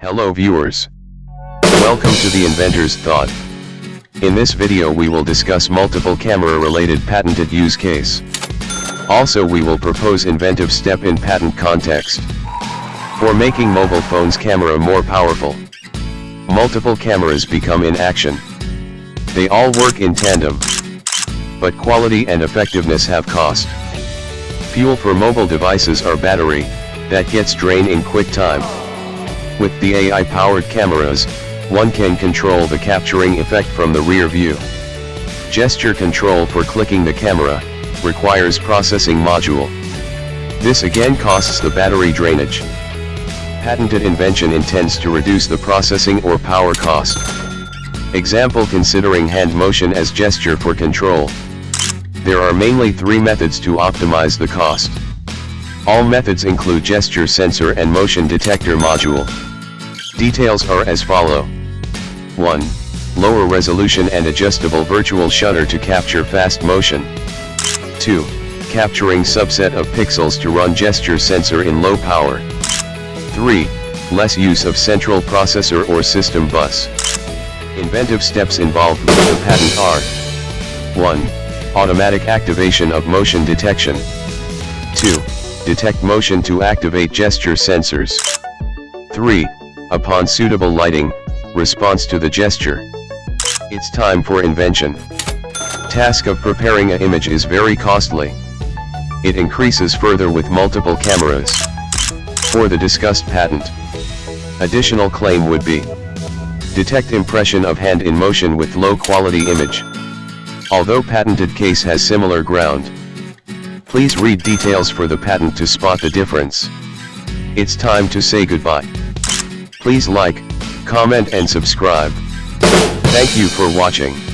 Hello viewers. Welcome to the Inventor's Thought. In this video we will discuss multiple camera related patented use case. Also we will propose inventive step in patent context. For making mobile phones camera more powerful. Multiple cameras become in action. They all work in tandem. But quality and effectiveness have cost. Fuel for mobile devices are battery, that gets drained in quick time. With the AI-powered cameras, one can control the capturing effect from the rear view. Gesture control for clicking the camera, requires processing module. This again costs the battery drainage. Patented invention intends to reduce the processing or power cost. Example considering hand motion as gesture for control. There are mainly three methods to optimize the cost. All methods include gesture sensor and motion detector module. Details are as follow. 1. Lower resolution and adjustable virtual shutter to capture fast motion. 2. Capturing subset of pixels to run gesture sensor in low power. 3. Less use of central processor or system bus. Inventive steps involved with the patent are 1. Automatic activation of motion detection. 2 detect motion to activate gesture sensors. 3. Upon suitable lighting, response to the gesture. It's time for invention. Task of preparing an image is very costly. It increases further with multiple cameras. For the discussed patent. Additional claim would be detect impression of hand in motion with low quality image. Although patented case has similar ground. Please read details for the patent to spot the difference. It's time to say goodbye. Please like, comment and subscribe. Thank you for watching.